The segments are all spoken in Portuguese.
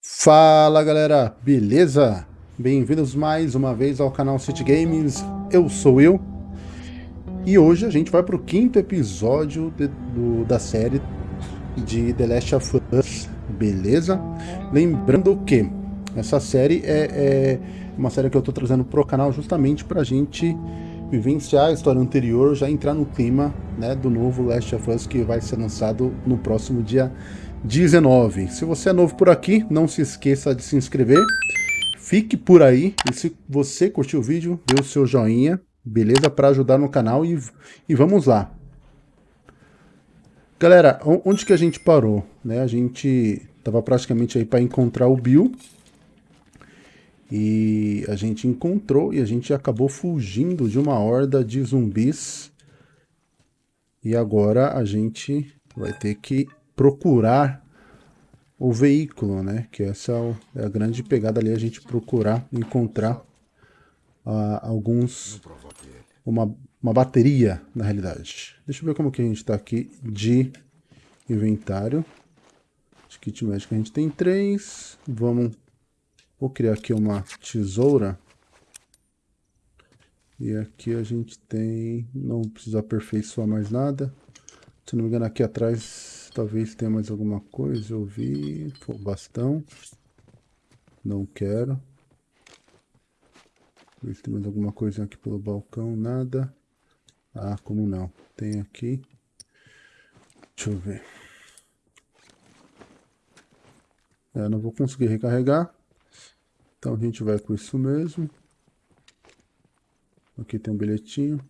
Fala galera, beleza? Bem-vindos mais uma vez ao canal City Games, eu sou Will e hoje a gente vai para o quinto episódio de, do, da série de The Last of Us, beleza? Lembrando que essa série é, é uma série que eu estou trazendo pro canal justamente para a gente vivenciar a história anterior, já entrar no clima né, do novo Last of Us que vai ser lançado no próximo dia 19. Se você é novo por aqui, não se esqueça de se inscrever. Fique por aí e se você curtiu o vídeo, dê o seu joinha, beleza? Para ajudar no canal e, e vamos lá. Galera, onde que a gente parou? Né? A gente tava praticamente aí para encontrar o Bill. E a gente encontrou e a gente acabou fugindo de uma horda de zumbis. E agora a gente vai ter que procurar o veículo, né? Que essa é, é a grande pegada ali, a gente procurar encontrar uh, alguns... Uma, uma bateria, na realidade. Deixa eu ver como que a gente está aqui de inventário. De kit médico a gente tem três. Vamos... Vou criar aqui uma tesoura. E aqui a gente tem... Não precisa aperfeiçoar mais nada. Se não me engano, aqui atrás Talvez tenha mais alguma coisa. Eu vi. Bastão. Não quero. Ver se tem mais alguma coisa aqui pelo balcão. Nada. Ah, como não? Tem aqui. Deixa eu ver. É, não vou conseguir recarregar. Então a gente vai com isso mesmo. Aqui tem um bilhetinho.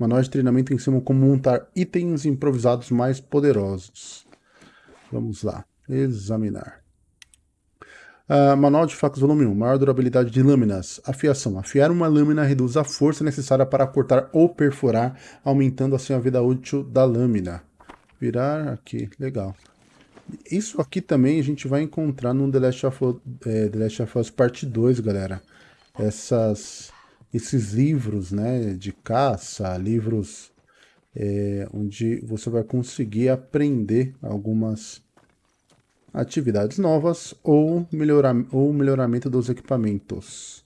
Manual de treinamento ensina como montar itens improvisados mais poderosos. Vamos lá, examinar. Uh, manual de facas volume 1, maior durabilidade de lâminas. Afiação. Afiar uma lâmina reduz a força necessária para cortar ou perfurar, aumentando assim a vida útil da lâmina. Virar aqui, legal. Isso aqui também a gente vai encontrar no The Last of, é, The Last of Us Parte 2, galera. Essas esses livros né, de caça, livros é, onde você vai conseguir aprender algumas atividades novas ou, melhorar, ou melhoramento dos equipamentos.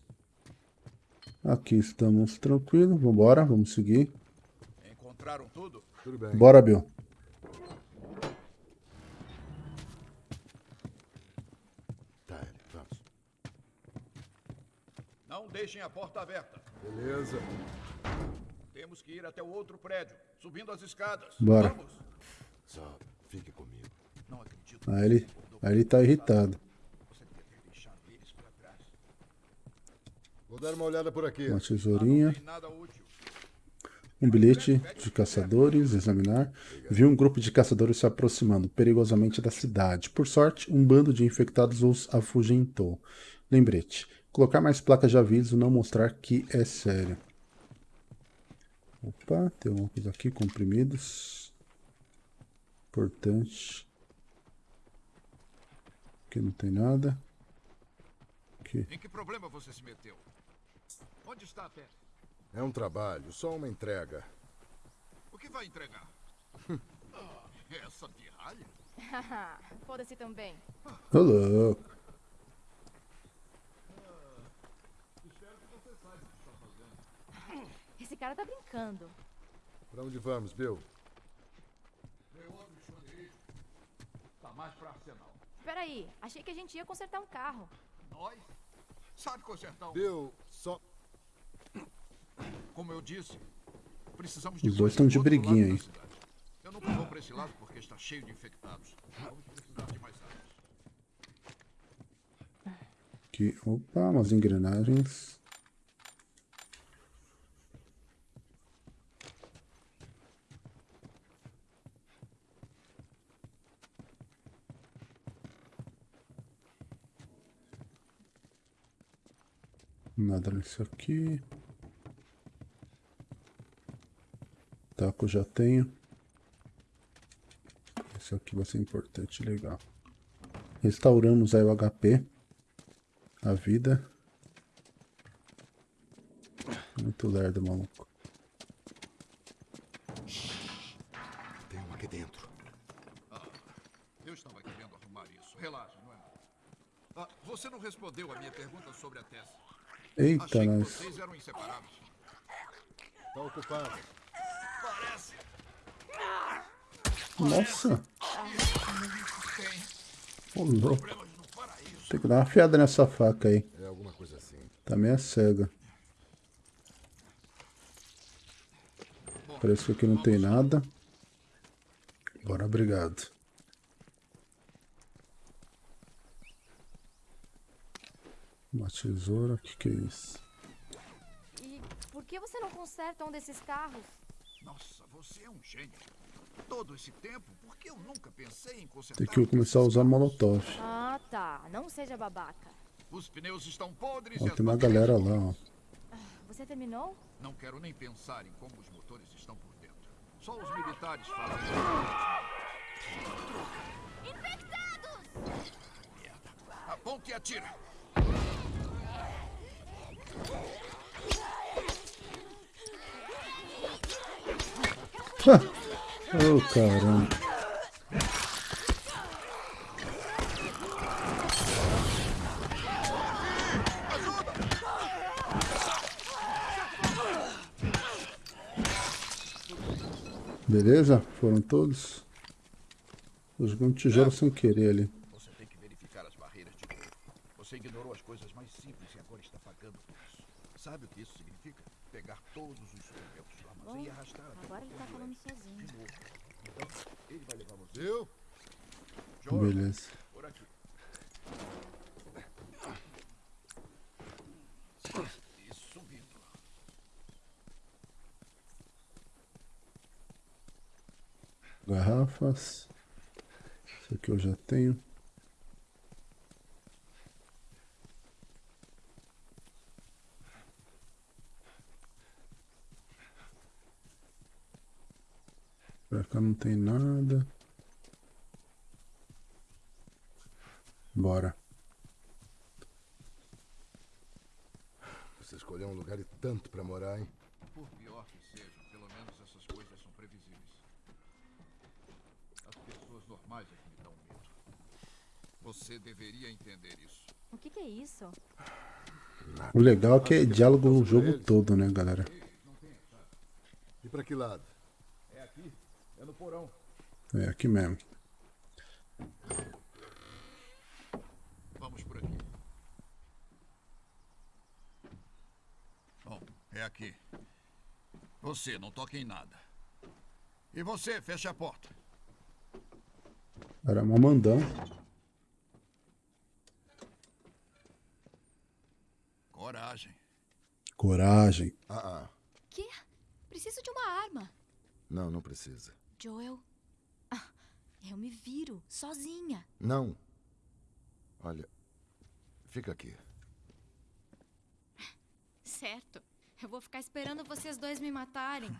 Aqui estamos tranquilos, vamos embora, vamos seguir. Encontraram tudo? Tudo bem. Bora, Bill. Deixem a porta aberta. Beleza. Temos que ir até o outro prédio, subindo as escadas. Bora. Vamos. Só fique comigo. Não acredito. Aí ele, aí ele tá irritado. Vou dar uma olhada por aqui. Uma tesourinha. Um bilhete de caçadores, examinar. Viu um grupo de caçadores se aproximando perigosamente da cidade. Por sorte, um bando de infectados os afugentou. Lembrete. Colocar mais placas de aviso, não mostrar que é sério. Opa, tem alguma coisa aqui, comprimidos. Importante. Aqui não tem nada. Aqui. Em que problema você se meteu? Onde está a pé? É um trabalho, só uma entrega. O que vai entregar? Essa pirralha? Foda-se também. Tô louco. Esse cara tá brincando. Pra onde vamos, Bill? Tem outro esconderijo. Tá mais pra arsenal. Peraí, achei que a gente ia consertar um carro. Nós? Sabe consertar um... Bill, só... Como eu disse, precisamos de... Os dois estão de briguinha aí. Eu não vou pra esse lado porque está cheio de infectados. Vamos precisar de mais armas. Aqui, opa, umas engrenagens. Nada nisso aqui. Taco já tenho. Isso aqui vai ser importante, legal. Restauramos aí o HP. A vida. Muito lerdo, maluco. Tem um aqui dentro. Ah, eu estava querendo arrumar isso. Relaxa, não é? Ah, você não respondeu a minha pergunta sobre a Tess. Eita, Achei nós. Tá ocupado. Parece. Nossa, ô louco. Tem que dar uma afiada nessa faca aí. É alguma coisa assim. Tá meio cega. Parece que aqui não tem nada. Bora, obrigado. Uma tesoura, o que, que é isso? E por que você não conserta um desses carros? Nossa, você é um gênio. Todo esse tempo, por que eu nunca pensei em consertar Tem que eu começar a usar molotov. Ah, tá. Não seja babaca. Os pneus estão podres Ó, e tem uma galera lá, ó. Você terminou? Não quero nem pensar em como os motores estão por dentro. Só os militares fazem. Infectados! Merda. Aponte e atira. Oh, caramba. Beleza? Foram todos? Joguei um tijolo sem querer ali. Você tem que verificar as barreiras de. Você ignorou as coisas mais simples e agora está pagando por isso. Sabe o que isso significa? Pegar todos os suprimentos do armazém e arrastar até Agora ele tá falando sozinho. de novo. Então, ele vai levar você. Viu? Joel, Beleza. por aqui. E subindo. Garrafas. Isso aqui eu já tenho. Pra cá não tem nada. Bora. Você escolheu um lugar e tanto pra morar, hein? Por pior que seja, pelo menos essas coisas são previsíveis. As pessoas normais é que me dão medo. Você deveria entender isso. O que, que é isso? O legal é que é diálogo o jogo todo, né, galera? E pra que lado? É aqui, é no porão. É aqui mesmo. Vamos por aqui. Bom, é aqui. Você, não toque em nada. E você, feche a porta. Era uma mandão. Coragem. Coragem. Ah, ah. Que? Preciso de uma arma. Não, não precisa. Joel. Ah, eu me viro, sozinha. Não. Olha, fica aqui. Certo. Eu vou ficar esperando vocês dois me matarem.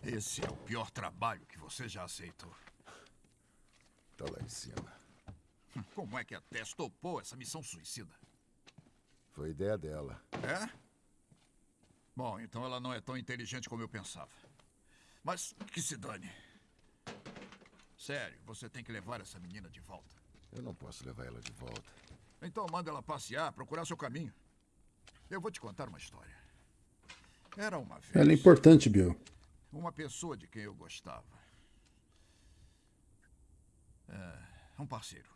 Esse é o pior trabalho que você já aceitou. Tá lá em cima. Como é que a Tess topou essa missão suicida? Foi ideia dela. É? Bom, então ela não é tão inteligente como eu pensava. Mas que se dane. Sério, você tem que levar essa menina de volta. Eu não posso levar ela de volta. Então manda ela passear, procurar seu caminho. Eu vou te contar uma história. Era uma vez Ela é importante, Bill. uma pessoa de quem eu gostava. É, um parceiro.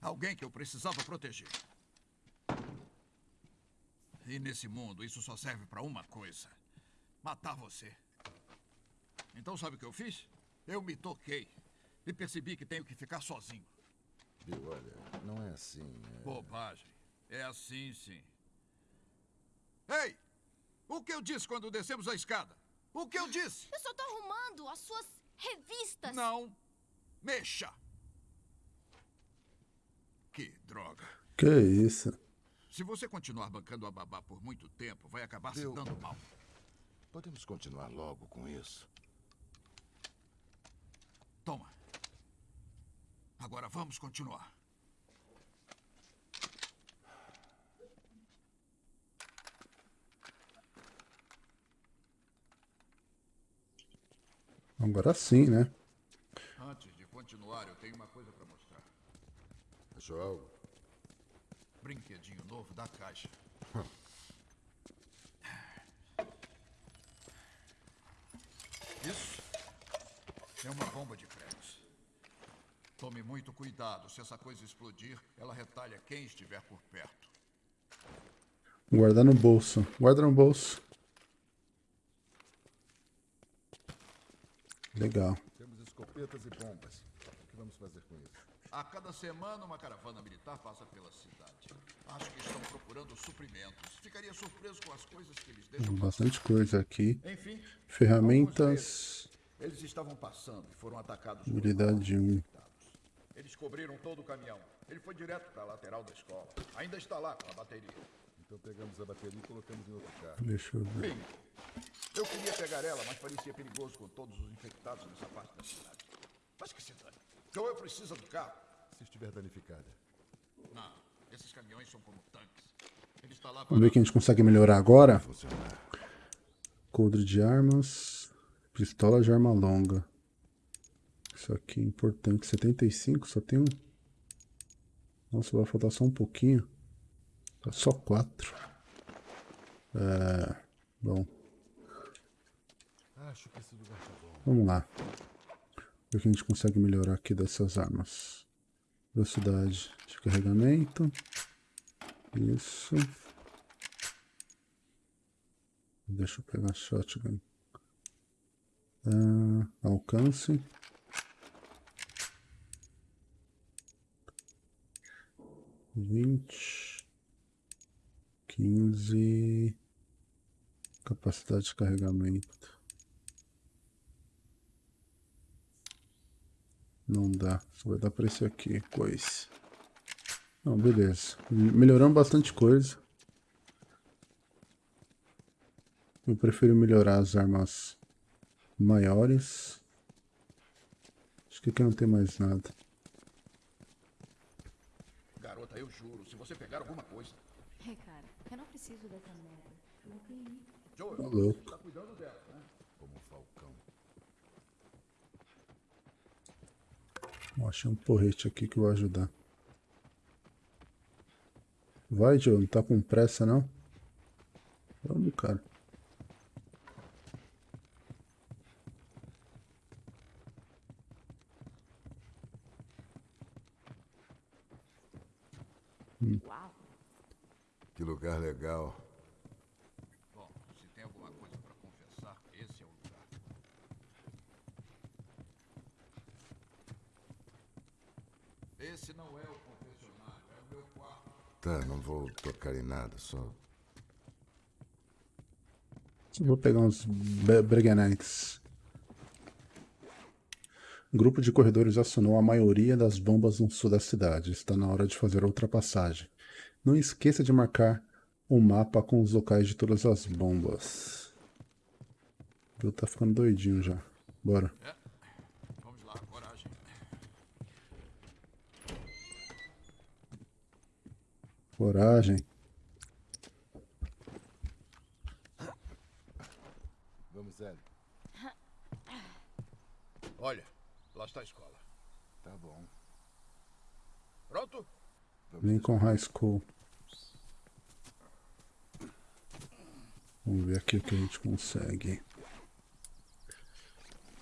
Alguém que eu precisava proteger. E nesse mundo, isso só serve para uma coisa: matar você. Então, sabe o que eu fiz? Eu me toquei e percebi que tenho que ficar sozinho. Bill, olha, não é assim. é- Bobagem. É assim, sim. Ei! O que eu disse quando descemos a escada? O que eu disse? Eu só tô arrumando as suas revistas. Não mexa! Que droga. Que isso? Se você continuar bancando a babá por muito tempo, vai acabar se dando mal. Podemos continuar logo com isso. Toma. Agora vamos continuar. Agora sim, né? Antes de continuar, eu tenho uma coisa para mostrar. Algo? brinquedinho novo da caixa. Isso é uma bomba de pregos. Tome muito cuidado. Se essa coisa explodir, ela retalha quem estiver por perto. Guardar no bolso. Guarda no bolso. Legal. Temos escopetas e bombas. O que vamos fazer com isso? A cada semana, uma caravana militar passa pela cidade. Acho que estão procurando suprimentos. Ficaria surpreso com as coisas que eles deixam. Bastante coisa aqui. Enfim, Ferramentas. Eles estavam passando e foram atacados. por Habilidade 1. Eles cobriram todo o caminhão. Ele foi direto para a lateral da escola. Ainda está lá com a bateria. Então pegamos a bateria e colocamos em outro carro. Deixa eu ver. Bem, eu queria pegar ela, mas parecia perigoso com todos os infectados nessa parte da cidade. Mas que se dane. Joel precisa do carro. Se estiver danificada. Não, esses caminhões são como tanques. Ele está lá Vamos ver o que a gente consegue melhorar agora. Coldre de armas. Pistola de arma longa. Isso aqui é importante. 75, só tem um. Nossa, vai faltar só um pouquinho. Tá Só quatro. É. Bom, Acho que esse lugar tá bom. vamos lá. Ver o que a gente consegue melhorar aqui dessas armas. Velocidade de carregamento. Isso. Deixa eu pegar a shotgun. Ah, alcance. Vinte. Quinze. Capacidade de carregamento. Não dá. Só vai dar pra esse aqui. Coisa. Não, beleza. Melhoramos bastante coisa. Eu prefiro melhorar as armas maiores. Acho que aqui não tem mais nada. Garota, eu juro, se você pegar alguma coisa. É, cara, eu não preciso dessa merda. Eu não tenho. Joel, Tá louco. está cuidando dela, né? Como um falcão. Ó, Achei um porrete aqui que vai ajudar. Vai, Joe. Não tá com pressa, não? Vamos, cara. Que lugar legal. Bom, se tem alguma coisa para confessar, esse é o lugar. Esse não é o confessionário, é o meu quarto. Tá, não vou tocar em nada, só. Vou pegar uns Breganites. Grupo de corredores acionou a maioria das bombas no sul da cidade. Está na hora de fazer a ultrapassagem. Não esqueça de marcar o mapa com os locais de todas as bombas. Eu tá ficando doidinho já. Bora. É. Vamos lá, coragem. Coragem. Vamos, Ellie. Olha, lá está a escola. Tá bom. Pronto? Lincoln High School. Vamos ver aqui o que a gente consegue.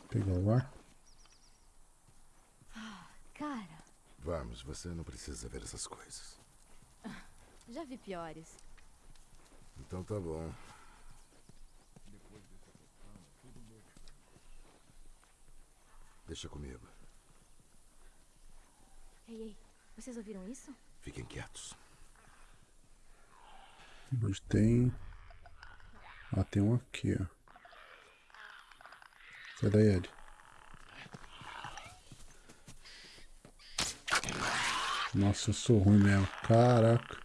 Pegar o ar. Cara, Vamos, você não precisa ver essas coisas. já vi piores. Então tá bom. Deixa comigo. Ei, ei, vocês ouviram isso? Fiquem quietos. Onde tem. Ah, tem um aqui, ó. Sai daí, Ed. Nossa, eu sou ruim mesmo. Caraca.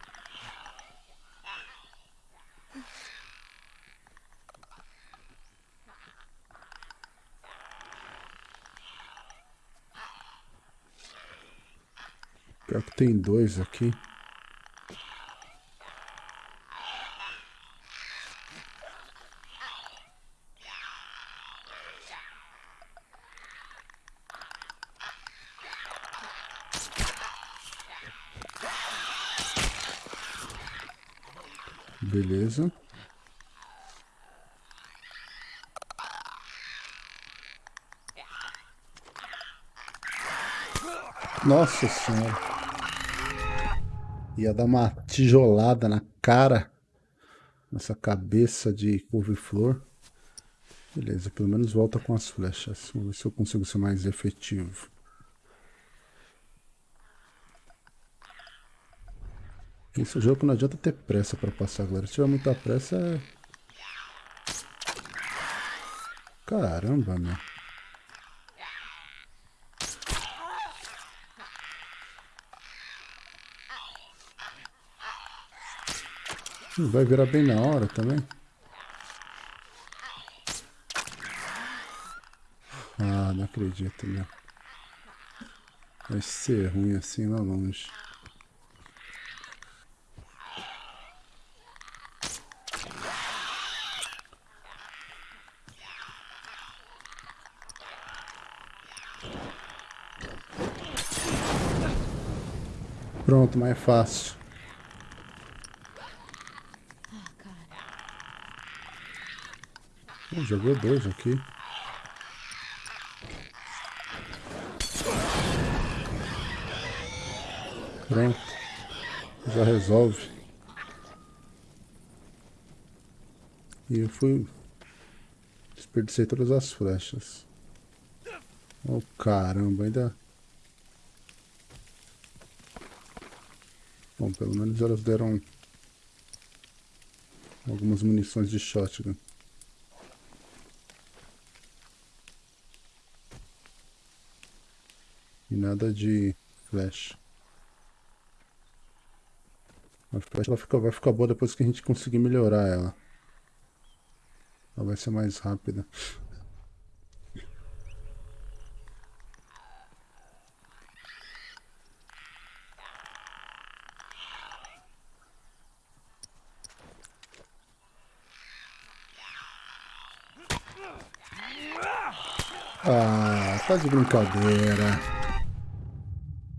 Pior que tem dois aqui. Beleza. Nossa senhora. Ia dar uma tijolada na cara. Nessa cabeça de couve-flor. Beleza, pelo menos volta com as flechas. Vamos ver se eu consigo ser mais efetivo. Esse jogo não adianta ter pressa para passar, galera. Se tiver muita pressa, é... Caramba, meu. Vai virar bem na hora também. Ah, não acredito, meu. Vai ser ruim assim lá longe. Pronto, mais fácil. Jogou dois aqui. Pronto. Já resolve. E eu fui... Desperdicei todas as flechas. Oh, caramba, ainda... Bom, pelo menos elas deram... Algumas munições de shotgun. Nada de flash. A flash ela fica, vai ficar boa depois que a gente conseguir melhorar ela. Ela vai ser mais rápida. Ah, tá de brincadeira.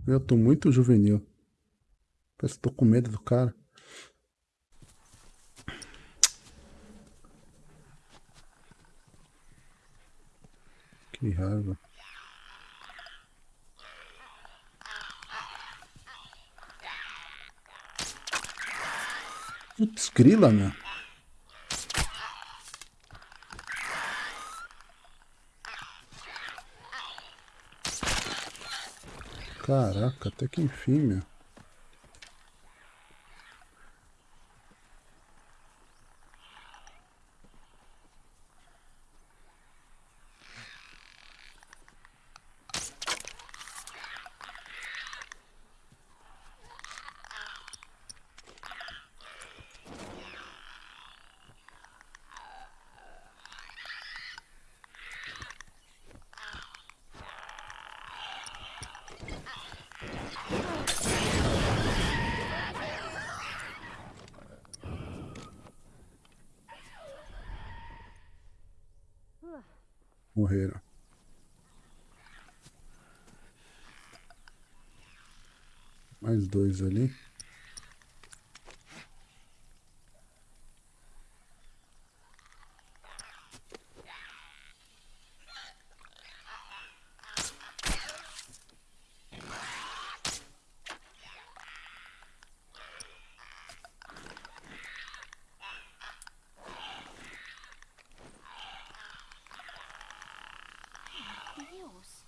Eu tô muito juvenil. Parece que tô com medo do cara. Que raiva. Putz, grila, meu. Caraca, até que enfim, meu. Morreram. Mais dois ali. Deus.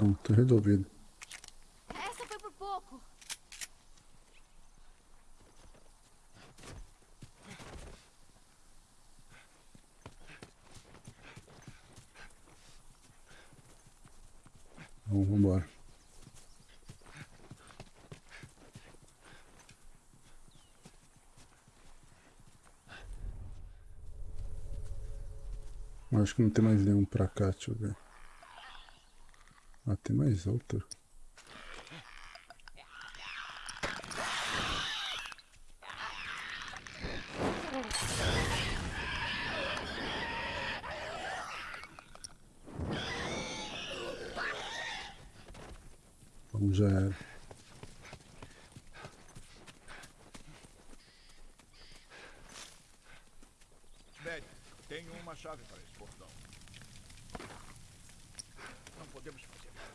Pronto, resolvido. Essa foi por pouco. Então, vambora. Acho que não tem mais nenhum pra cá, deixa eu ver. Ah, tem mais outro. Vamos já era. tem tenho uma chave para esse portão. Não podemos fazer nada.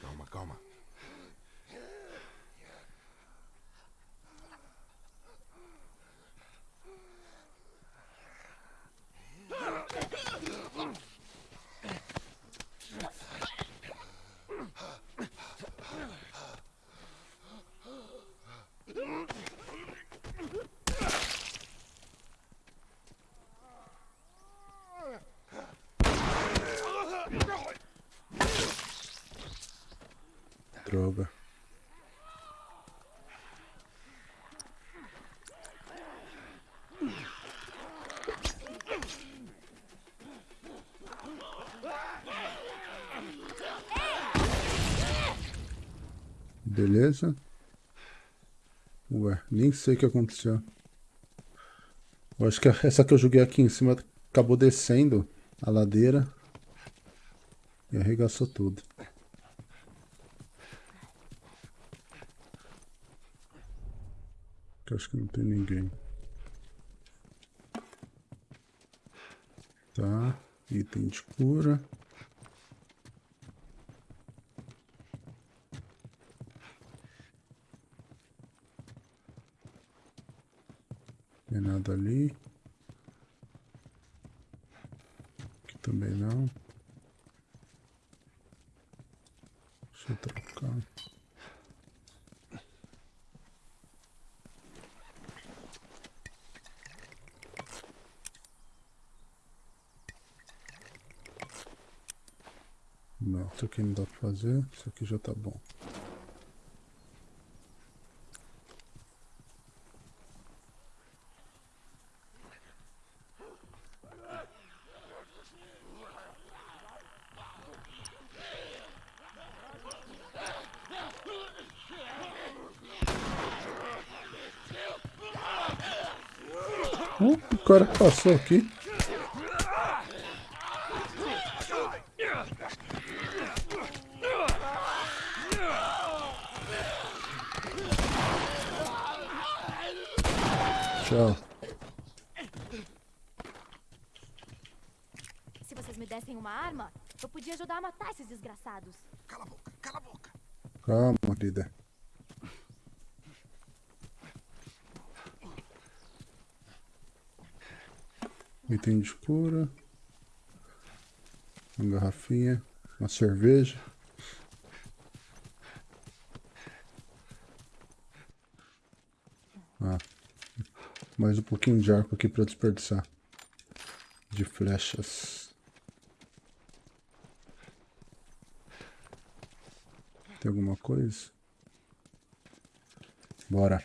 Calma, calma. Droga. Beleza. Ué, nem sei o que aconteceu. Eu acho que essa que eu joguei aqui em cima acabou descendo a ladeira e arregaçou tudo. Eu acho que não tem ninguém. Tá. Item de cura. Tem nada ali. Aqui também não. Deixa eu trocar. Não, isso aqui não dá pra fazer. Isso aqui já tá bom. Uh, o cara passou aqui. Tchau. Se vocês me dessem uma arma, eu podia ajudar a matar esses desgraçados. Cala a boca, cala a boca. Calma, líder. Item de cura. Uma garrafinha. Uma cerveja. Ah. Mais um pouquinho de arco aqui para desperdiçar. De flechas. Tem alguma coisa? Bora.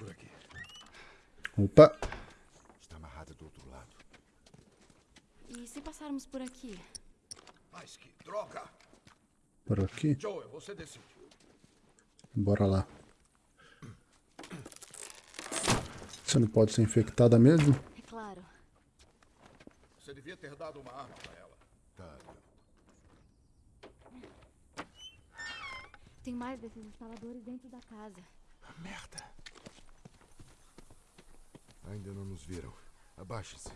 Opa! Está amarrada do outro lado. E se passarmos por aqui? Mas que droga. Por aqui? Joel, você decide. Bora lá. Você não pode ser infectada mesmo? É claro. Você devia ter dado uma arma para ela. Tá. Tem mais desses instaladores dentro da casa. Merda. Ainda não nos viram. Abaixe-se.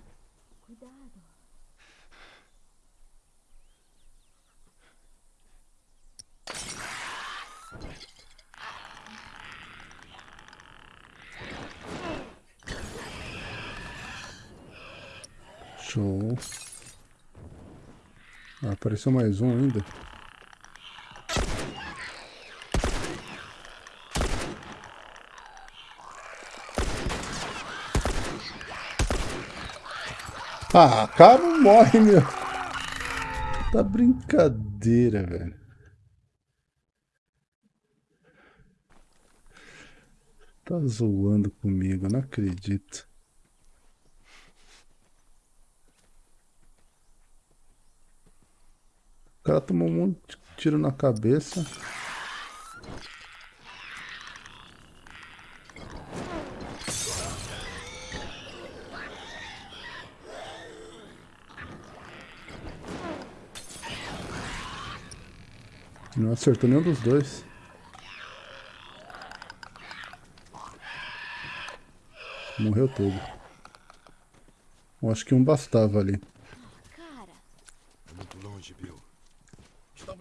Cuidado. Show. Ah, apareceu mais um ainda. Ah, cara, não morre, meu. Tá brincadeira, velho. Tá zoando comigo, não acredito. cara tomou um monte de tiro na cabeça. Não acertou nenhum dos dois. Morreu todo. Eu acho que um bastava ali.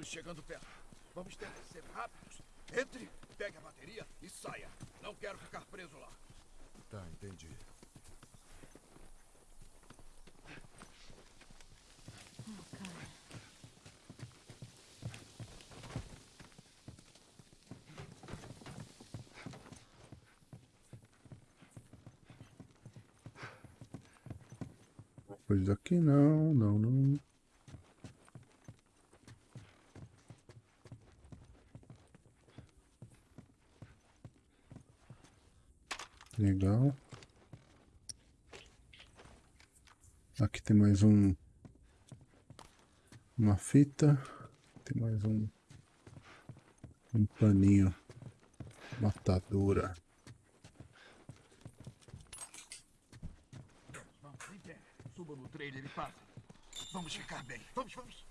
Estamos chegando perto. Vamos ter que ser rápidos. Entre, pegue a bateria e saia. Não quero ficar preso lá. Tá, entendi. Coisa aqui não, não, não. Legal. Aqui tem mais um. Uma fita. Tem mais um. Um paninho. Matadora. Vamos, em pé. Suba no trailer e passe. Vamos ficar bem. Vamos, vamos.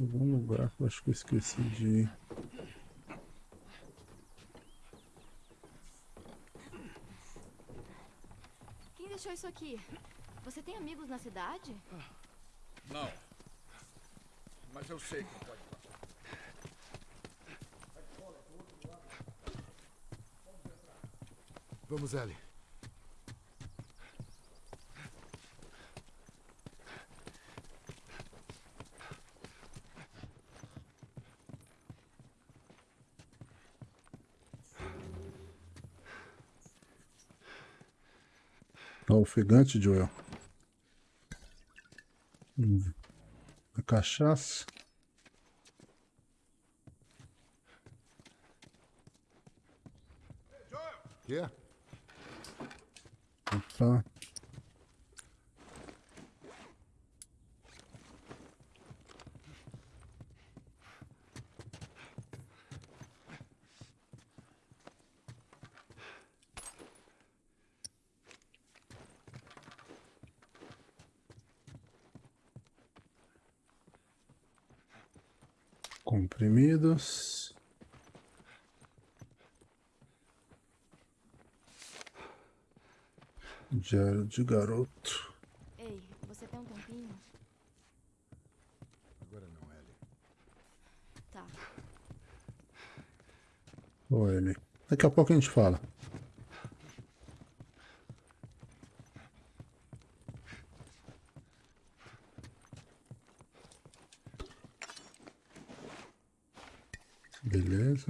Algum lugar que eu acho que eu esqueci de ir. Quem deixou isso aqui? Você tem amigos na cidade? Não. Mas eu sei que pode passar. Vamos, Ellie. Ó, ofegante, Joel. Hum. A cachaça. Quê? Opa. Comprimidos. Diário de garoto. Ei, você tem um tempinho? Agora não, Ellie. Tá. Ô, ele. Daqui a pouco a gente fala. Beleza.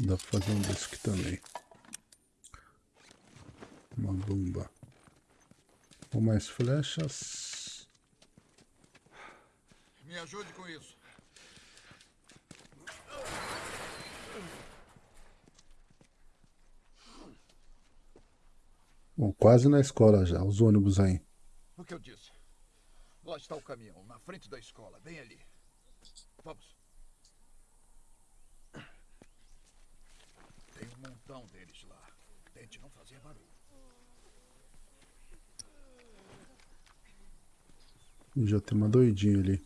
Dá pra fazer um desse aqui também. Uma bomba. Ou mais flechas. Me ajude com isso. Bom, quase na escola já, os ônibus aí. O que eu disse? Lá está o caminhão, na frente da escola, bem ali. Vamos. Tem um montão deles lá. Tente não fazer barulho. Já tem uma doidinha ali.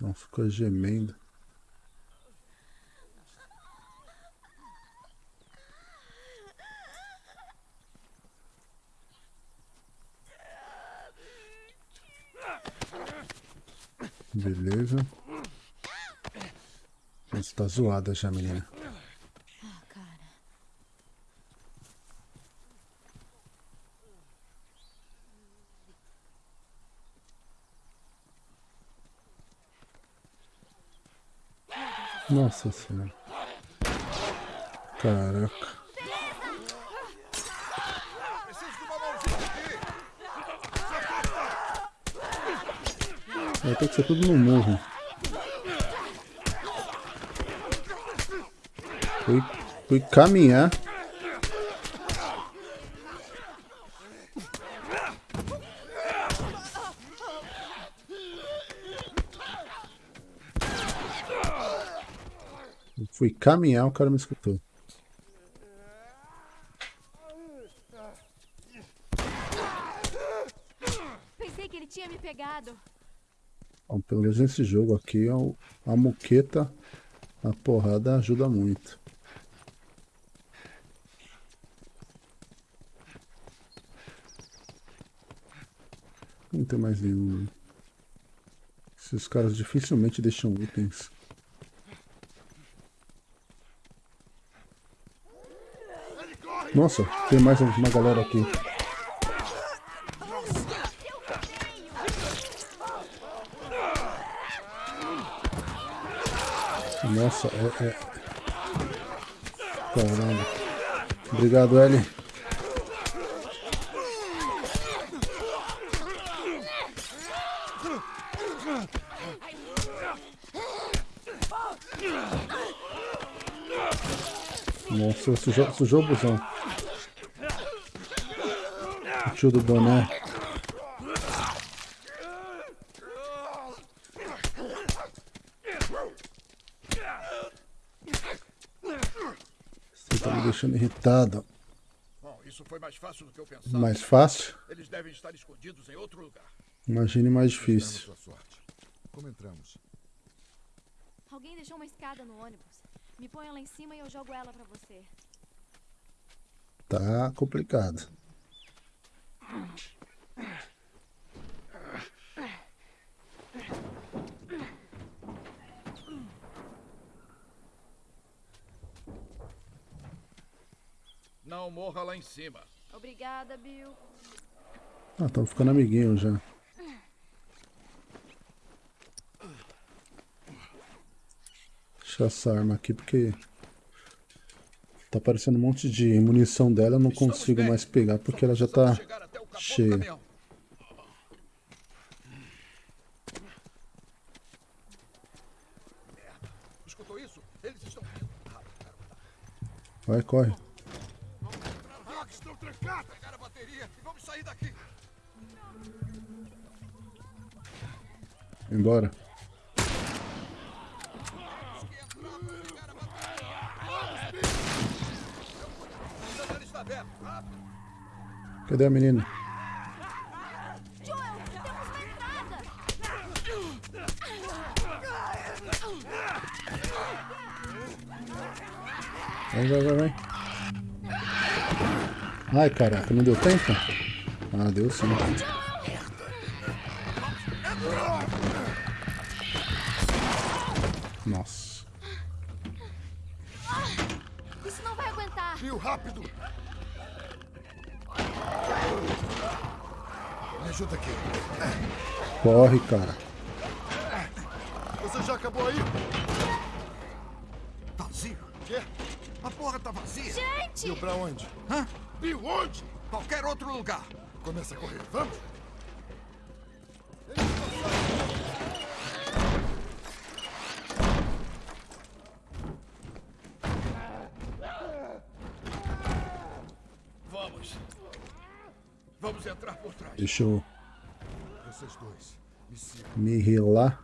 Não fica gemendo. Beleza. Você tá zoada já, menina. Nossa senhora. Caraca. Vai ter que ser tudo no morro. Fui, fui caminhar. fui caminhar, o cara me escutou. Pensei que ele tinha me pegado. Bom, pelo menos nesse jogo aqui, a muqueta, a porrada ajuda muito. Não tem mais nenhum. Esses caras dificilmente deixam itens. Nossa, tem mais uma galera aqui. Nossa, é, é... Caramba. Obrigado, Ellie. Nossa, sujou, sujou o busão. Tio do boné. Você tá me deixando irritado. Bom, isso foi mais fácil do que eu pensava. Mais fácil? Eles devem estar escondidos em outro lugar. Imagine mais difícil. sua sorte. Como entramos? Alguém deixou uma escada no ônibus. Me ponha lá em cima e eu jogo ela pra você. Tá complicado. Não morra lá em cima. Obrigada, Bill. Ah, estamos ficando amiguinhos já. Deixa essa arma aqui porque tá aparecendo um monte de munição dela, eu não Estamos consigo bem. mais pegar porque ela já tá cheia. caminhão. Merda. Embora. Cadê a menina? Vai, vai, vai, vai. Ai, caraca, não deu tempo? Ah, deu sim. Corre, cara. Você já acabou aí? Vazio. Quê? A porra tá vazia. Bill, pra onde? Hã? Bill, onde? Qualquer outro lugar. Começa a correr. Vamos! Vamos. Vamos entrar por trás. Deixa eu me relar.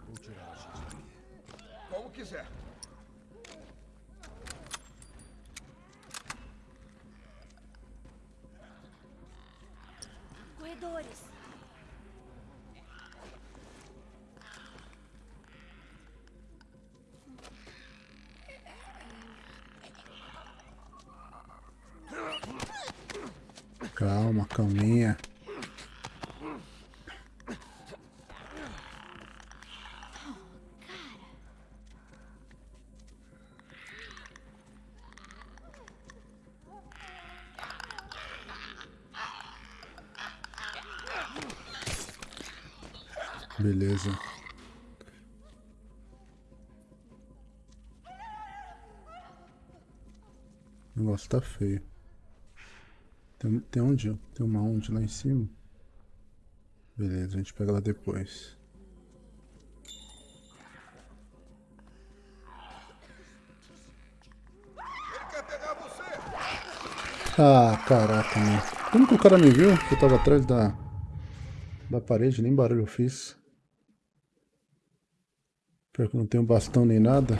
Beleza. O negócio tá feio. Tem, tem onde? Tem uma onde lá em cima? Beleza, a gente pega lá depois. Ah, caraca, mano. Como que o cara me viu? Que eu tava atrás da, da parede, nem barulho eu fiz. Pior que não tenho bastão nem nada.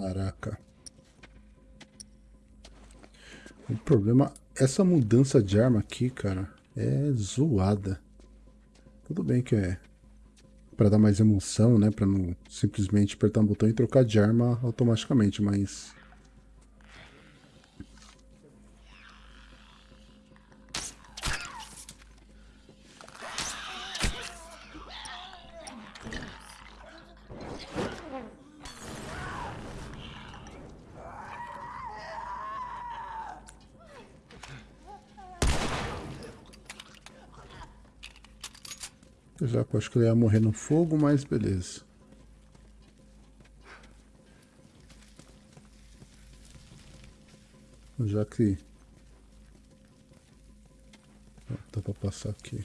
Caraca. O problema, essa mudança de arma aqui, cara, é zoada. Tudo bem que é para dar mais emoção, né, para não simplesmente apertar um botão e trocar de arma automaticamente, mas eu acho que ele ia morrer no fogo, mas beleza. Já que dá pra passar aqui.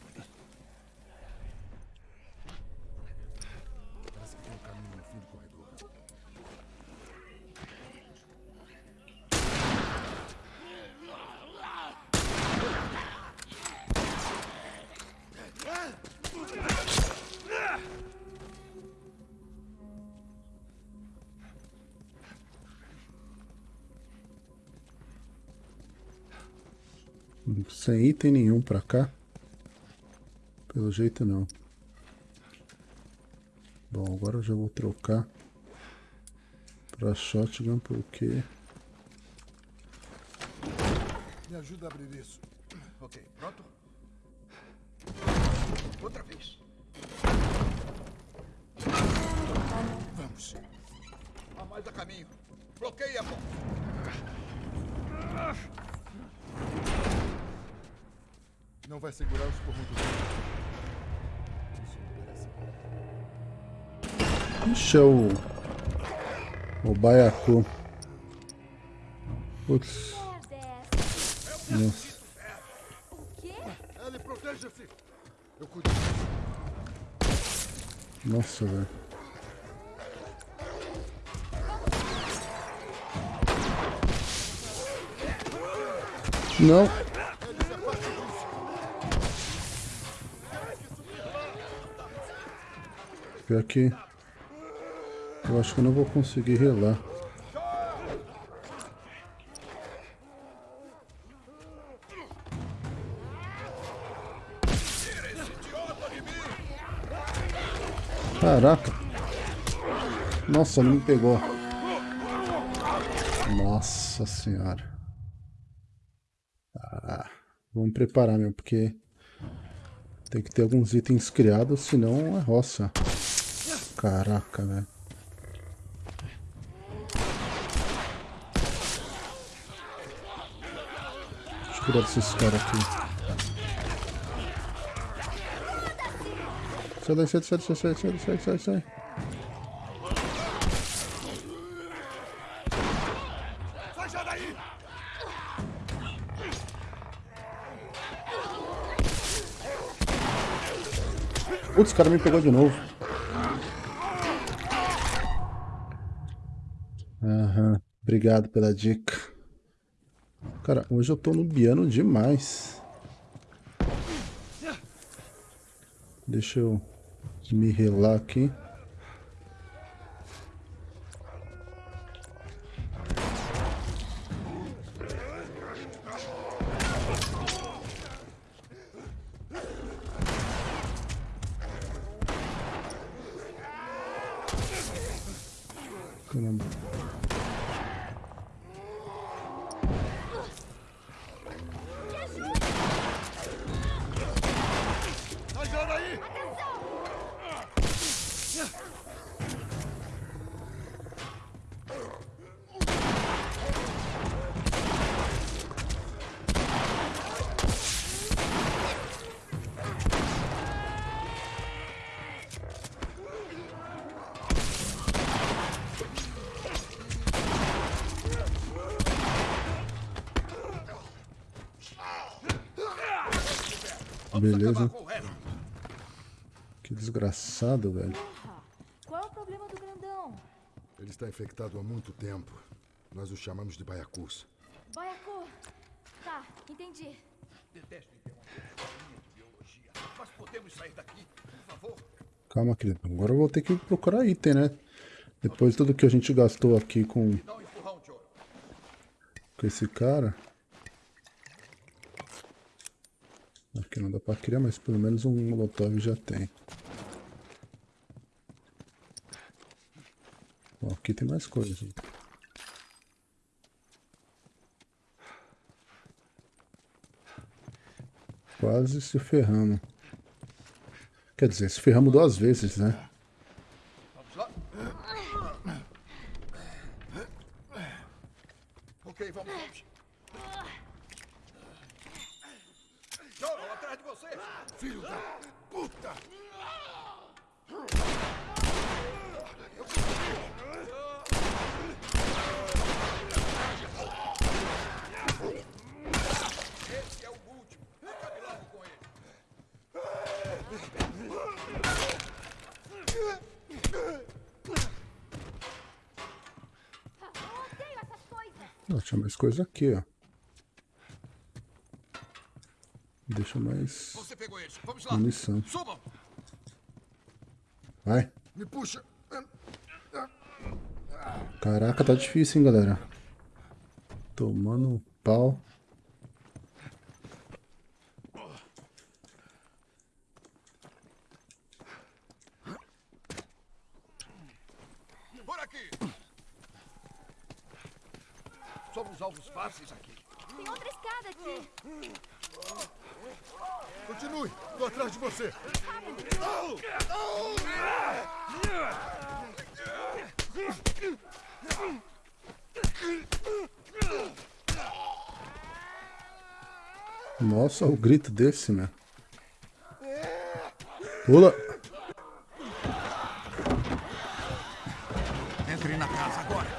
Sem item nenhum pra cá. Pelo jeito não. Bom, agora eu já vou trocar pra shotgun porque Me ajuda a abrir isso. Ok, pronto? Outra vez. Vamos. Há mais a caminho. Bloqueie a ponte. Não vai segurar os por muito tempo. Deixa o... O baiacu. Putz. Nossa. Ele proteja-se. Eu cuido. Nossa, velho. Não. Pior que eu acho que eu não vou conseguir relar. Caraca. Nossa, não me pegou. Nossa senhora. Ah, vamos preparar mesmo, porque tem que ter alguns itens criados, senão é roça. Caraca, velho. Deixa eu cuidar desses caras aqui. Sai daí, sai, sai, sai, sai, sai, sai, sai, sai. Sai já daí! Putz, o cara me pegou de novo. Obrigado pela dica. Cara, hoje eu tô nubiano demais. Deixa eu me relar aqui. Caramba. Vamos Beleza. Que desgraçado, velho. Qual é o problema do grandão? Ele está infectado há muito tempo. Nós o chamamos de baiacus. Baiacu! Tá, entendi. Detesto interromper sua linha de biologia. Mas podemos sair daqui, por favor? Calma, querido. Agora eu vou ter que procurar item, né? Depois de tudo que a gente gastou aqui com, com esse cara. Aqui não dá pra criar, mas pelo menos um molotov já tem. Bom, aqui tem mais coisas. Quase se ferramos. Quer dizer, se ferramos duas vezes, né? Vamos lá. Ok, vamos, vamos. Joe, atrás de você. Filho da puta! Esse é o último. Acabe logo com ele. Eu odeio essas coisas! Ó, tinha mais coisa aqui, ó. Deixa mais. Vamos lá. munição. Subam. Vai. Me puxa! Caraca, tá difícil, hein, galera. Tomando um pau. Por aqui. Somos alvos fáceis aqui. Tem outra escada aqui! Continue! Tô atrás de você! Nossa, o grito desse, né? Pula! Entre na casa agora.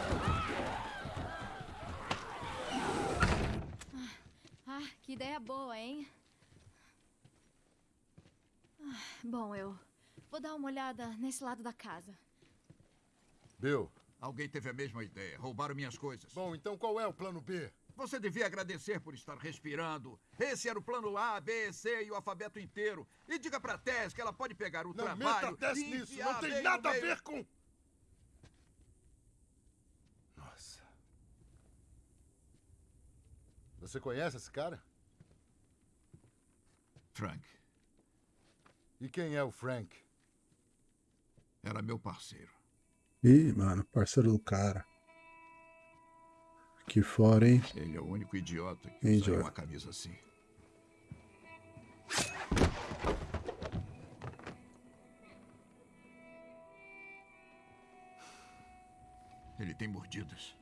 Ah, que ideia boa, hein? Ah, Bom, eu vou dar uma olhada nesse lado da casa. Bill, Alguém teve a mesma ideia. Roubaram minhas coisas. bom, então qual é o plano B? Você devia agradecer por estar respirando. Esse era o plano A, B, C e o alfabeto inteiro. E diga pra Tess que ela pode pegar o Não trabalho meta Tess e nisso! Não tem nada a ver com... Nossa. Você conhece esse cara? Frank, E quem é o Frank? era meu parceiro. Ih, mano, parceiro do cara. Que fora, hein? Ele é o único idiota que Hein, usa uma camisa assim. Ele tem mordidas.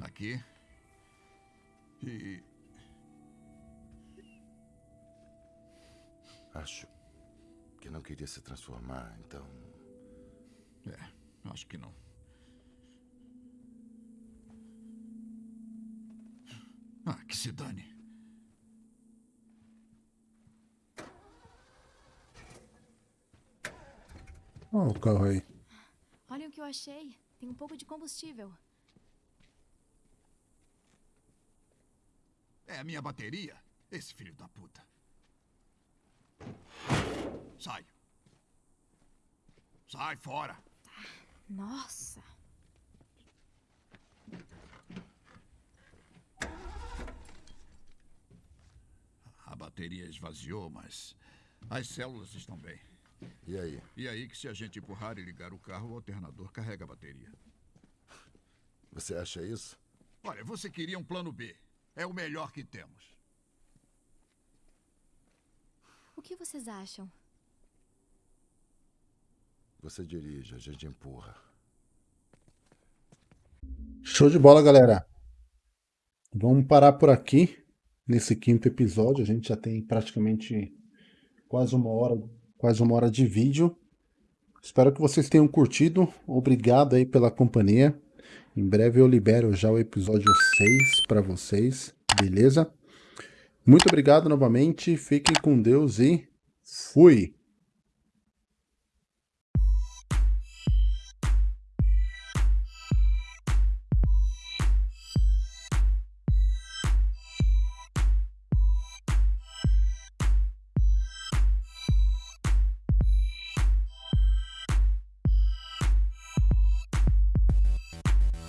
Aqui. E Acho que não queria se transformar, então... É, acho que não. Ah, que se dane. Ó o carro aí. Olhem o que eu achei. Tem um pouco de combustível. É a minha bateria? Esse filho da puta. Sai. Sai fora. Nossa! A bateria esvaziou, mas as células estão bem. E aí? E aí que se a gente empurrar e ligar o carro, o alternador carrega a bateria. Você acha isso? Olha, você queria um plano B. É o melhor que temos. O que vocês acham? Você dirige, a gente empurra. Show de bola, galera. Vamos parar por aqui nesse quinto episódio. A gente já tem praticamente quase uma hora, quase uma hora de vídeo. Espero que vocês tenham curtido. Obrigado aí pela companhia. Em breve eu libero já o episódio 6 para vocês, beleza? Muito obrigado novamente, fiquem com Deus e fui!